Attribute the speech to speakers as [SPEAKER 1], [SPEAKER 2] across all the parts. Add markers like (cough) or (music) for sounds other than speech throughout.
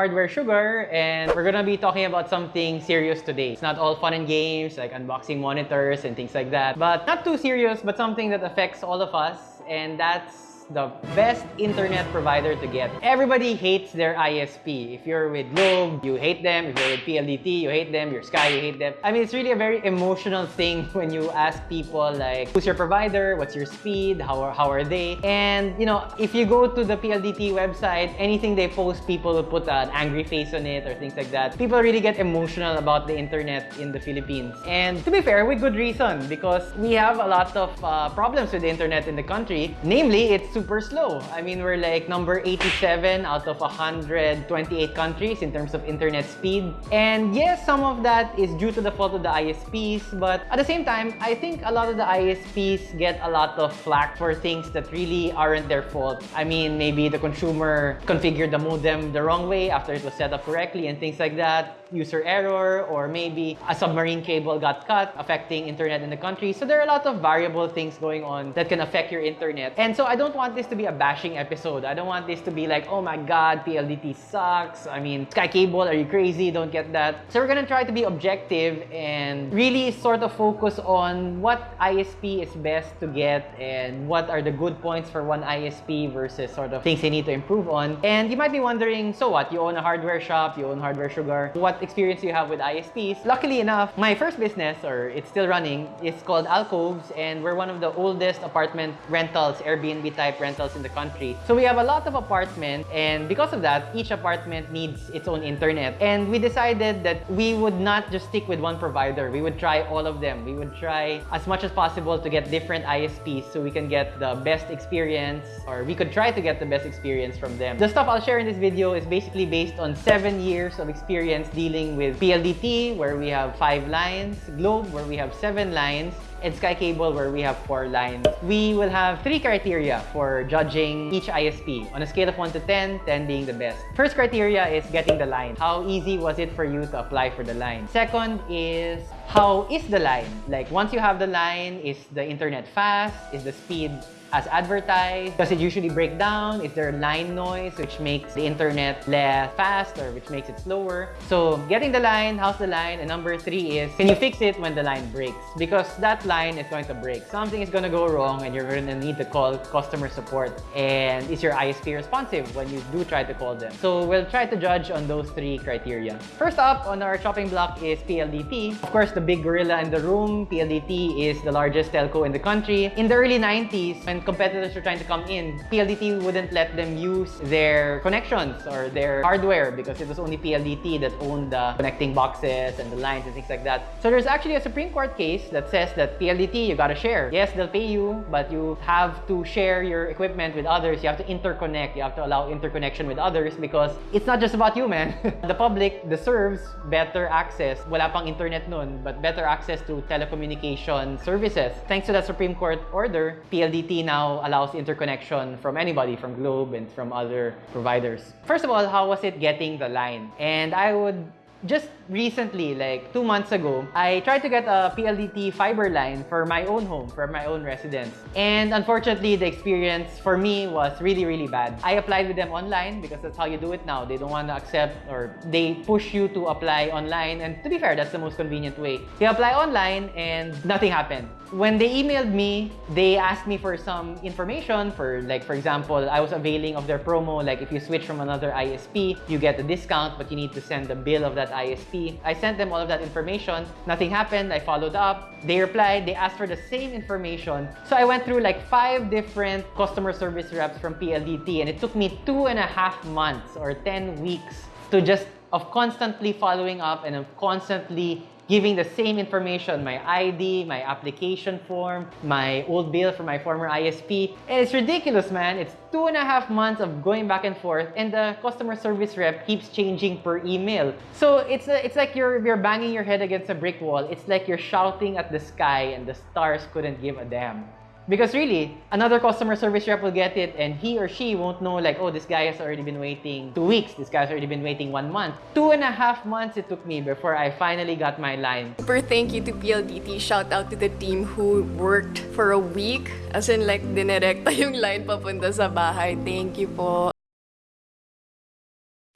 [SPEAKER 1] Hardware Sugar, and we're gonna be talking about something serious today. It's not all fun and games, like unboxing monitors and things like that, but not too serious, but something that affects all of us, and that's the best internet provider to get. Everybody hates their ISP. If you're with Globe, you hate them. If you're with PLDT, you hate them. Your Sky, you hate them. I mean, it's really a very emotional thing (laughs) when you ask people like, who's your provider? What's your speed? How are, how are they? And, you know, if you go to the PLDT website, anything they post, people will put an angry face on it or things like that. People really get emotional about the internet in the Philippines. And to be fair, with good reason, because we have a lot of uh, problems with the internet in the country. Namely, it's super slow. I mean, we're like number 87 out of 128 countries in terms of internet speed. And yes, some of that is due to the fault of the ISPs, but at the same time, I think a lot of the ISPs get a lot of flack for things that really aren't their fault. I mean, maybe the consumer configured the modem the wrong way after it was set up correctly and things like that user error or maybe a submarine cable got cut affecting internet in the country. So there are a lot of variable things going on that can affect your internet. And so I don't want this to be a bashing episode. I don't want this to be like, oh my god, PLDT sucks. I mean, Sky Cable, are you crazy? Don't get that. So we're gonna try to be objective and really sort of focus on what ISP is best to get and what are the good points for one ISP versus sort of things they need to improve on. And you might be wondering, so what? You own a hardware shop, you own Hardware Sugar. What experience you have with ISPs. Luckily enough, my first business, or it's still running, is called Alcoves, and we're one of the oldest apartment rentals, Airbnb type rentals in the country. So we have a lot of apartments, and because of that, each apartment needs its own internet. And we decided that we would not just stick with one provider. We would try all of them. We would try as much as possible to get different ISPs so we can get the best experience, or we could try to get the best experience from them. The stuff I'll share in this video is basically based on seven years of experience dealing dealing with PLDT, where we have five lines, Globe, where we have seven lines, and Sky Cable, where we have four lines. We will have three criteria for judging each ISP on a scale of 1 to 10, 10 being the best. First criteria is getting the line. How easy was it for you to apply for the line? Second is how is the line? Like once you have the line, is the internet fast? Is the speed as advertised? Does it usually break down? Is there line noise which makes the internet less fast or which makes it slower? So getting the line, how's the line? And number three is, can you fix it when the line breaks? Because that line is going to break. Something is going to go wrong and you're going to need to call customer support. And is your ISP responsive when you do try to call them? So we'll try to judge on those three criteria. First up on our chopping block is PLDT. Of course, the big gorilla in the room, PLDT is the largest telco in the country. In the early 90s, when competitors were trying to come in, PLDT wouldn't let them use their connections or their hardware because it was only PLDT that owned the connecting boxes and the lines and things like that. So there's actually a Supreme Court case that says that PLDT, you gotta share. Yes, they'll pay you, but you have to share your equipment with others. You have to interconnect. You have to allow interconnection with others because it's not just about you, man. (laughs) the public deserves better access. Wala pang internet nun, but better access to telecommunication services. Thanks to that Supreme Court order, PLDT now allows interconnection from anybody, from Globe and from other providers. First of all, how was it getting the line? And I would just recently, like two months ago, I tried to get a PLDT fiber line for my own home, for my own residence. And unfortunately, the experience for me was really, really bad. I applied with them online because that's how you do it now. They don't want to accept or they push you to apply online. And to be fair, that's the most convenient way. You apply online and nothing happened. When they emailed me, they asked me for some information for like, for example, I was availing of their promo. Like if you switch from another ISP, you get a discount, but you need to send the bill of that ISP. I sent them all of that information. Nothing happened. I followed up. They replied. They asked for the same information. So I went through like five different customer service reps from PLDT and it took me two and a half months or 10 weeks to just of constantly following up and of constantly giving the same information, my ID, my application form, my old bill from my former ISP. And it's ridiculous, man. It's two and a half months of going back and forth and the customer service rep keeps changing per email. So it's, a, it's like you're, you're banging your head against a brick wall. It's like you're shouting at the sky and the stars couldn't give a damn. Because really, another customer service rep will get it and he or she won't know like, oh, this guy has already been waiting two weeks. This guy's already been waiting one month. Two and a half months it took me before I finally got my line.
[SPEAKER 2] Super thank you to PLDT. Shout out to the team who worked for a week. As in like, dinirekta (laughs) yung line papunta sa bahay. Thank you po.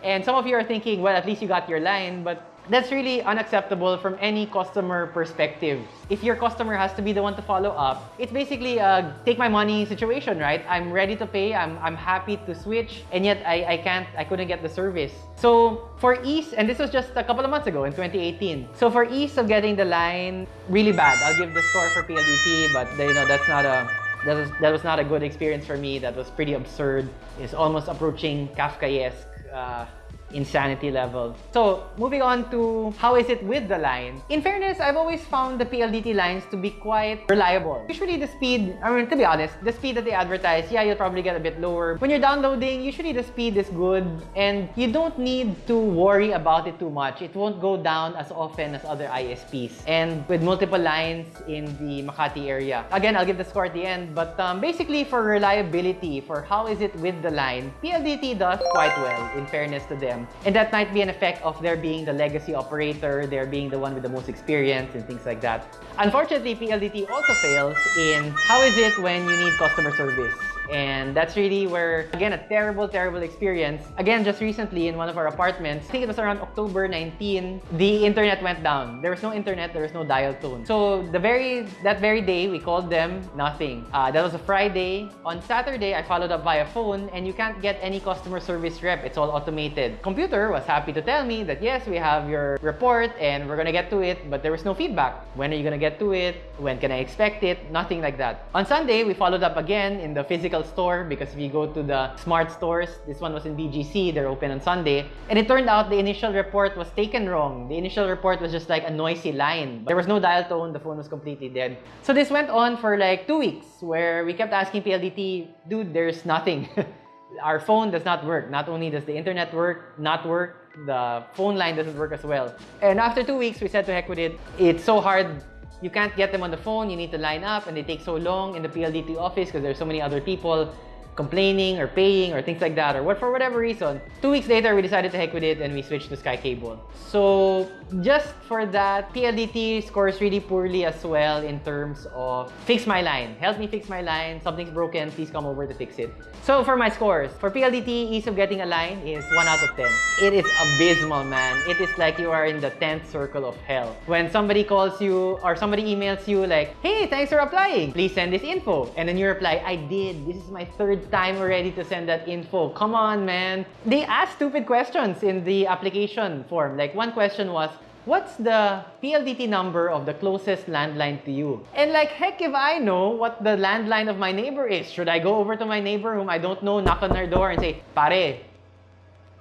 [SPEAKER 1] And some of you are thinking, well, at least you got your line, but that's really unacceptable from any customer perspective. If your customer has to be the one to follow up, it's basically a take my money situation, right? I'm ready to pay, I'm, I'm happy to switch, and yet I, I can't, I couldn't get the service. So for ease, and this was just a couple of months ago in 2018. So for ease of getting the line, really bad. I'll give the score for PLDT, but you know, that's not a that was that was not a good experience for me. That was pretty absurd. It's almost approaching Kafkaesque. Uh, insanity level. So moving on to how is it with the line. In fairness, I've always found the PLDT lines to be quite reliable. Usually the speed, I mean to be honest, the speed that they advertise, yeah, you'll probably get a bit lower. When you're downloading, usually the speed is good and you don't need to worry about it too much. It won't go down as often as other ISPs. And with multiple lines in the Makati area. Again, I'll give the score at the end, but um, basically for reliability, for how is it with the line, PLDT does quite well in fairness to them them. And that might be an effect of their being the legacy operator, their being the one with the most experience and things like that. Unfortunately, PLDT also fails in how is it when you need customer service? And that's really where, again, a terrible, terrible experience. Again, just recently in one of our apartments, I think it was around October 19, the internet went down. There was no internet, there was no dial tone. So the very, that very day, we called them, nothing. Uh, that was a Friday. On Saturday, I followed up via phone and you can't get any customer service rep. It's all automated. Computer was happy to tell me that yes, we have your report and we're gonna get to it, but there was no feedback. When are you gonna get to it? When can I expect it? Nothing like that. On Sunday, we followed up again in the physical physical store because if you go to the smart stores, this one was in BGC, they're open on Sunday. And it turned out the initial report was taken wrong. The initial report was just like a noisy line. There was no dial tone, the phone was completely dead. So this went on for like two weeks where we kept asking PLDT, dude, there's nothing. (laughs) Our phone does not work. Not only does the internet work, not work, the phone line doesn't work as well. And after two weeks, we said to heck with it, it's so hard you can't get them on the phone, you need to line up, and they take so long in the PLDT office because there's so many other people complaining or paying or things like that or what for whatever reason. Two weeks later, we decided to heck with it and we switched to Sky Cable. So just for that, PLDT scores really poorly as well in terms of fix my line. Help me fix my line. Something's broken. Please come over to fix it. So for my scores, for PLDT, ease of getting a line is 1 out of 10. It is abysmal, man. It is like you are in the 10th circle of hell. When somebody calls you or somebody emails you like, hey, thanks for applying. Please send this info. And then you reply, I did. This is my third time already to send that info. Come on, man. They ask stupid questions in the application form. Like one question was, what's the PLDT number of the closest landline to you? And like, heck if I know what the landline of my neighbor is. Should I go over to my neighbor whom I don't know, knock on their door and say, pare,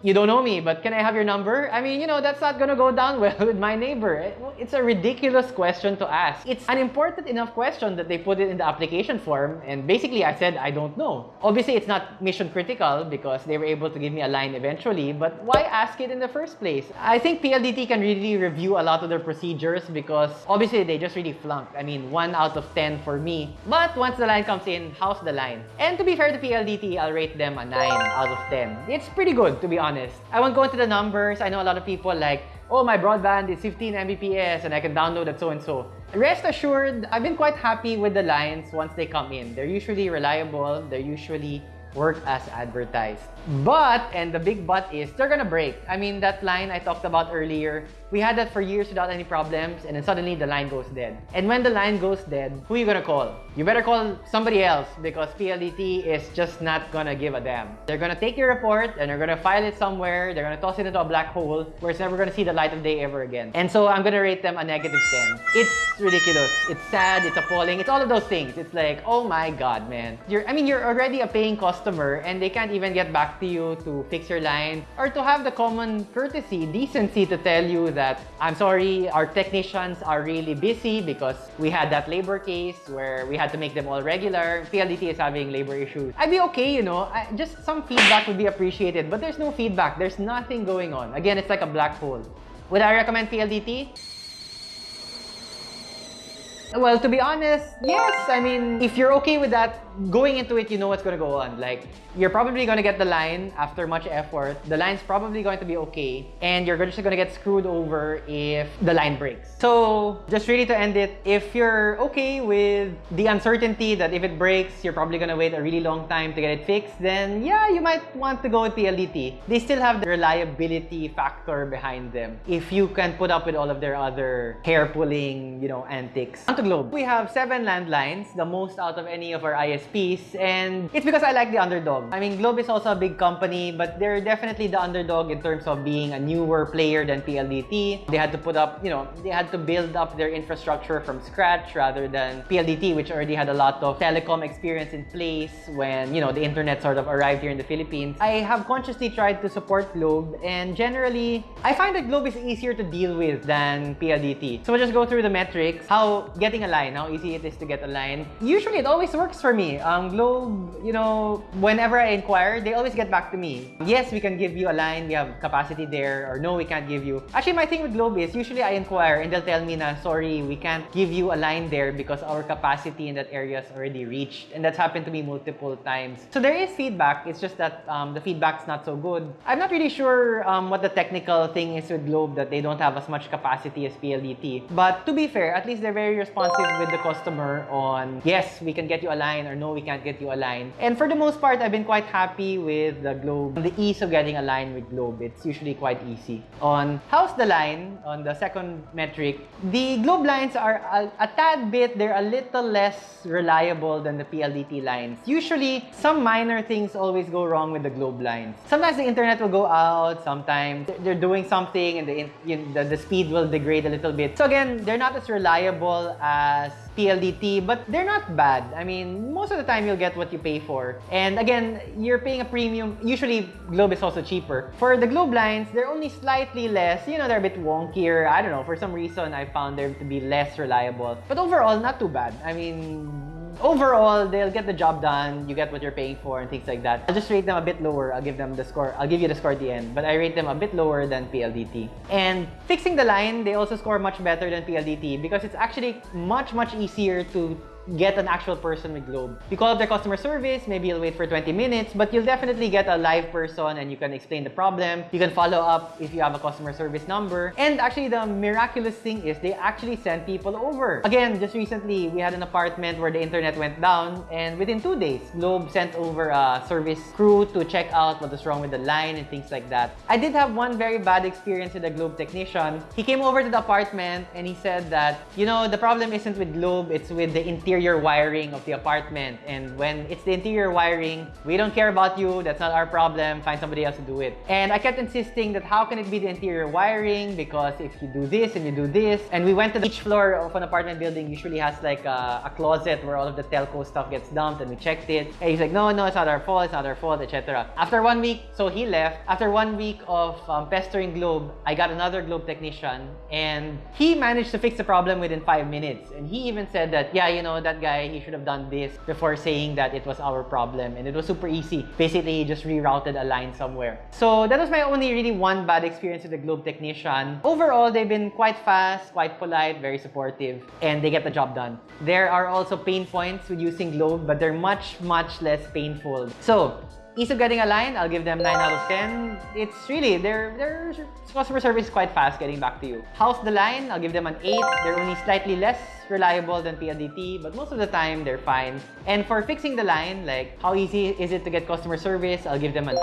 [SPEAKER 1] you don't know me, but can I have your number? I mean, you know, that's not gonna go down (laughs) well with my neighbor. It's a ridiculous question to ask. It's an important enough question that they put it in the application form, and basically I said, I don't know. Obviously, it's not mission critical because they were able to give me a line eventually, but why ask it in the first place? I think PLDT can really review a lot of their procedures because obviously they just really flunked. I mean, 1 out of 10 for me. But once the line comes in, how's the line? And to be fair to PLDT, I'll rate them a 9 out of 10. It's pretty good, to be honest honest. I won't go into the numbers. I know a lot of people like, oh, my broadband is 15 Mbps and I can download it so and so. Rest assured, I've been quite happy with the lines once they come in. They're usually reliable. They're usually work as advertised. But, and the big but is, they're gonna break. I mean, that line I talked about earlier, we had that for years without any problems, and then suddenly the line goes dead. And when the line goes dead, who are you gonna call? You better call somebody else because PLDT is just not gonna give a damn. They're gonna take your report and they're gonna file it somewhere, they're gonna toss it into a black hole where it's never gonna see the light of day ever again. And so I'm gonna rate them a negative 10. It's ridiculous. It's sad, it's appalling, it's all of those things. It's like, oh my god, man. You're, I mean, you're already a paying customer and they can't even get back to you to fix your line or to have the common courtesy, decency to tell you that, I'm sorry, our technicians are really busy because we had that labor case where we had to make them all regular. PLDT is having labor issues. I'd be okay, you know, I, just some feedback would be appreciated, but there's no feedback. There's nothing going on. Again, it's like a black hole. Would I recommend PLDT? Well, to be honest, yes. I mean, if you're okay with that going into it, you know what's gonna go on. Like, you're probably gonna get the line after much effort. The line's probably going to be okay, and you're just gonna get screwed over if the line breaks. So, just really to end it, if you're okay with the uncertainty that if it breaks, you're probably gonna wait a really long time to get it fixed, then yeah, you might want to go with PLDT. They still have the reliability factor behind them. If you can put up with all of their other hair-pulling, you know, antics. On to Globe. We have seven landlines, the most out of any of our ISPs, and it's because I like the underdog. I mean, Globe is also a big company, but they're definitely the underdog in terms of being a newer player than PLDT. They had to put up, you know, they had to build up their infrastructure from scratch rather than PLDT, which already had a lot of telecom experience in place when, you know, the internet sort of arrived here in the Philippines. I have consciously tried to support Globe, and generally, I find that Globe is easier to deal with than PLDT. So we'll just go through the metrics, how getting a line, how easy it is to get a line. Usually, it always works for me. Um, Globe, you know, whenever I inquire, they always get back to me. Yes, we can give you a line, we have capacity there, or no, we can't give you. Actually, my thing with Globe is usually I inquire and they'll tell me na, sorry, we can't give you a line there because our capacity in that area is already reached. And that's happened to me multiple times. So there is feedback, it's just that um, the feedback's not so good. I'm not really sure um, what the technical thing is with Globe that they don't have as much capacity as PLDT. But to be fair, at least they're very responsive with the customer on, yes, we can get you a line, or no, we can't get you a line. And for the most part, I've been quite happy with the Globe. The ease of getting a line with Globe, it's usually quite easy. On how's the line, on the second metric, the Globe lines are a, a tad bit, they're a little less reliable than the PLDT lines. Usually, some minor things always go wrong with the Globe lines. Sometimes the internet will go out, sometimes they're doing something and the, you know, the, the speed will degrade a little bit. So again, they're not as reliable as PLDT, but they're not bad. I mean, most of the time you'll get what you pay for. And again, you're paying a premium. Usually, Globe is also cheaper. For the Globe lines, they're only slightly less. You know, they're a bit wonkier. I don't know. For some reason, I found them to be less reliable. But overall, not too bad. I mean, overall, they'll get the job done. You get what you're paying for and things like that. I'll just rate them a bit lower. I'll give them the score. I'll give you the score at the end. But I rate them a bit lower than PLDT. And fixing the line, they also score much better than PLDT because it's actually much, much easier to get an actual person with Globe. You call up their customer service, maybe you'll wait for 20 minutes, but you'll definitely get a live person and you can explain the problem. You can follow up if you have a customer service number. And actually, the miraculous thing is they actually send people over. Again, just recently, we had an apartment where the internet went down and within two days, Globe sent over a service crew to check out what was wrong with the line and things like that. I did have one very bad experience with a Globe technician. He came over to the apartment and he said that, you know, the problem isn't with Globe, it's with the interior wiring of the apartment. And when it's the interior wiring, we don't care about you, that's not our problem, find somebody else to do it. And I kept insisting that how can it be the interior wiring because if you do this and you do this, and we went to the, each floor of an apartment building usually has like a, a closet where all of the telco stuff gets dumped and we checked it. And he's like, no, no, it's not our fault, it's not our fault, etc. After one week, so he left. After one week of um, pestering Globe, I got another Globe technician and he managed to fix the problem within five minutes. And he even said that, yeah, you know, that guy, he should have done this before saying that it was our problem. And it was super easy. Basically, he just rerouted a line somewhere. So that was my only really one bad experience with the Globe technician. Overall, they've been quite fast, quite polite, very supportive, and they get the job done. There are also pain points with using Globe, but they're much, much less painful. So, Ease of getting a line, I'll give them 9 out of 10. It's really, their, their customer service is quite fast getting back to you. How's the line? I'll give them an 8. They're only slightly less reliable than PLDT, but most of the time, they're fine. And for fixing the line, like how easy is it to get customer service? I'll give them an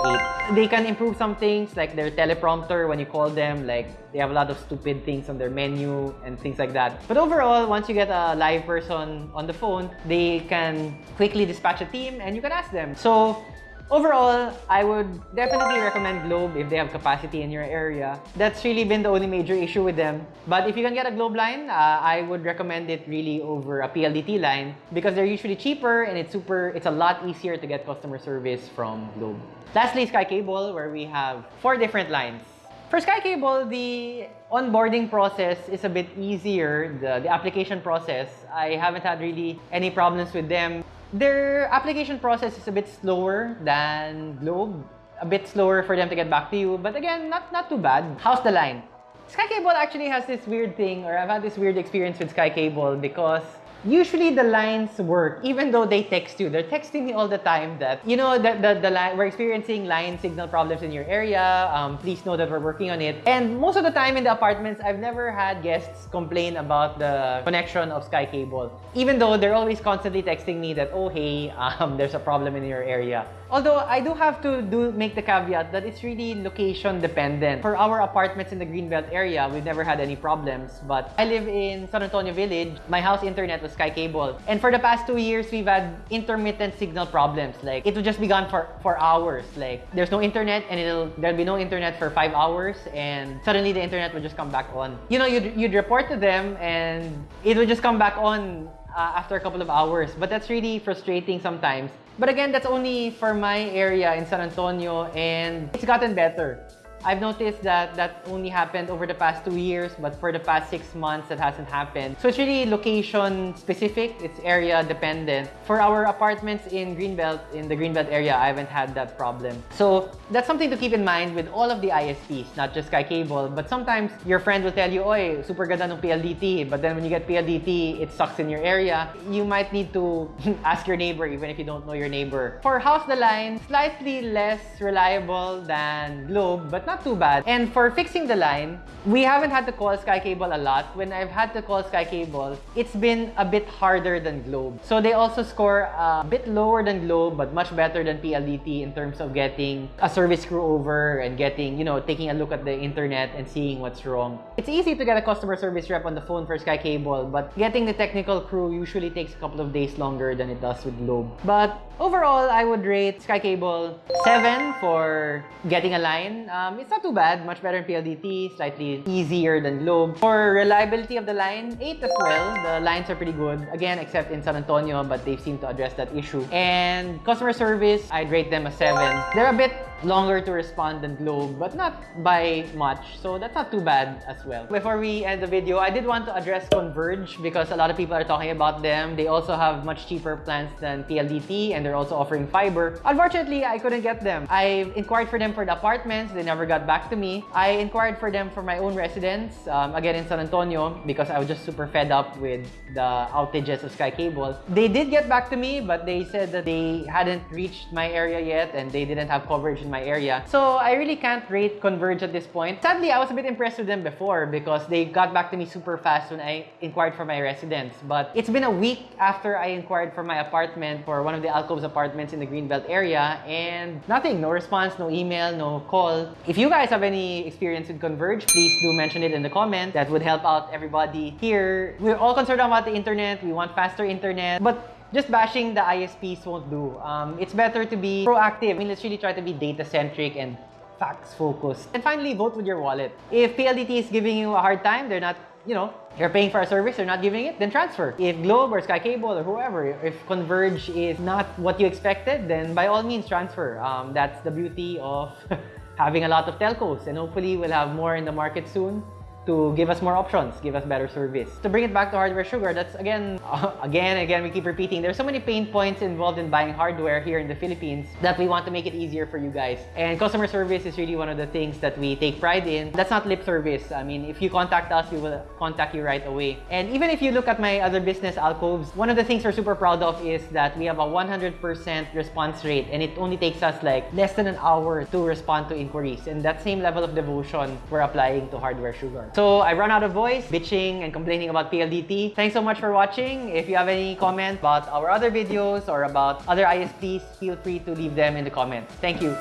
[SPEAKER 1] 8. They can improve some things, like their teleprompter when you call them, like they have a lot of stupid things on their menu and things like that. But overall, once you get a live person on the phone, they can quickly dispatch a team and you can ask them. So Overall, I would definitely recommend Globe if they have capacity in your area. That's really been the only major issue with them. But if you can get a Globe line, uh, I would recommend it really over a PLDT line because they're usually cheaper and it's super. It's a lot easier to get customer service from Globe. Lastly, Sky Cable, where we have four different lines. For Sky Cable, the onboarding process is a bit easier, the, the application process. I haven't had really any problems with them. Their application process is a bit slower than Globe. A bit slower for them to get back to you, but again, not, not too bad. How's the line? Sky Cable actually has this weird thing, or I've had this weird experience with Sky Cable because usually the lines work, even though they text you. They're texting me all the time that, you know, that the, the line, we're experiencing line signal problems in your area. Um, please know that we're working on it. And most of the time in the apartments, I've never had guests complain about the connection of Sky Cable. Even though they're always constantly texting me that, oh, hey, um, (laughs) there's a problem in your area. Although I do have to do make the caveat that it's really location dependent. For our apartments in the Greenbelt area, we've never had any problems. But I live in San Antonio Village. My house internet was Sky Cable. And for the past two years, we've had intermittent signal problems. Like, it would just be gone for, for hours. Like, there's no internet and it'll there'll be no internet for five hours and suddenly the internet would just come back on. You know, you'd, you'd report to them and it would just come back on uh, after a couple of hours. But that's really frustrating sometimes. But again, that's only for my area in San Antonio and it's gotten better. I've noticed that that only happened over the past two years, but for the past six months, that hasn't happened. So it's really location specific, it's area dependent. For our apartments in Greenbelt, in the Greenbelt area, I haven't had that problem. So that's something to keep in mind with all of the ISPs, not just Sky Cable, but sometimes your friend will tell you, Oy, super ganda ng PLDT, but then when you get PLDT, it sucks in your area. You might need to (laughs) ask your neighbor, even if you don't know your neighbor. For House the Line, slightly less reliable than Globe, but not not too bad. And for fixing the line, we haven't had to call Sky Cable a lot. When I've had to call Sky Cable, it's been a bit harder than Globe. So they also score a bit lower than Globe, but much better than PLDT in terms of getting a service crew over and getting, you know, taking a look at the internet and seeing what's wrong. It's easy to get a customer service rep on the phone for Sky Cable, but getting the technical crew usually takes a couple of days longer than it does with Globe. But overall, I would rate Sky Cable 7 for getting a line. Um, it's not too bad. Much better than PLDT. Slightly easier than Globe. For reliability of the line, 8 as well. The lines are pretty good. Again, except in San Antonio, but they seem to address that issue. And customer service, I'd rate them a 7. They're a bit longer to respond than Globe, but not by much. So that's not too bad as well. Before we end the video, I did want to address Converge because a lot of people are talking about them. They also have much cheaper plans than PLDT and they're also offering fiber. Unfortunately, I couldn't get them. I inquired for them for the apartments. They never got back to me. I inquired for them for my own residence, um, again in San Antonio, because I was just super fed up with the outages of Sky Cable. They did get back to me, but they said that they hadn't reached my area yet and they didn't have coverage in my area. So I really can't rate Converge at this point. Sadly, I was a bit impressed with them before because they got back to me super fast when I inquired for my residence. But it's been a week after I inquired for my apartment for one of the Alcoves apartments in the Greenbelt area and nothing, no response, no email, no call. If you guys have any experience with Converge, please do mention it in the comment. That would help out everybody here. We're all concerned about the internet. We want faster internet. But just bashing the ISPs won't do. Um, it's better to be proactive. I mean, let's really try to be data-centric and facts-focused. And finally, vote with your wallet. If PLDT is giving you a hard time, they're not, you know, you're paying for a service, they're not giving it, then transfer. If Globe or Sky Cable or whoever, if Converge is not what you expected, then by all means, transfer. Um, that's the beauty of (laughs) having a lot of telcos. And hopefully, we'll have more in the market soon to give us more options, give us better service. To bring it back to hardware sugar, that's again, (laughs) again, again, we keep repeating, there's so many pain points involved in buying hardware here in the Philippines that we want to make it easier for you guys. And customer service is really one of the things that we take pride in. That's not lip service. I mean, if you contact us, we will contact you right away. And even if you look at my other business, Alcoves, one of the things we're super proud of is that we have a 100% response rate and it only takes us like less than an hour to respond to inquiries. And that same level of devotion we're applying to hardware sugar. So I run out of voice, bitching and complaining about PLDT. Thanks so much for watching. If you have any comments about our other videos or about other ISPs, feel free to leave them in the comments. Thank you.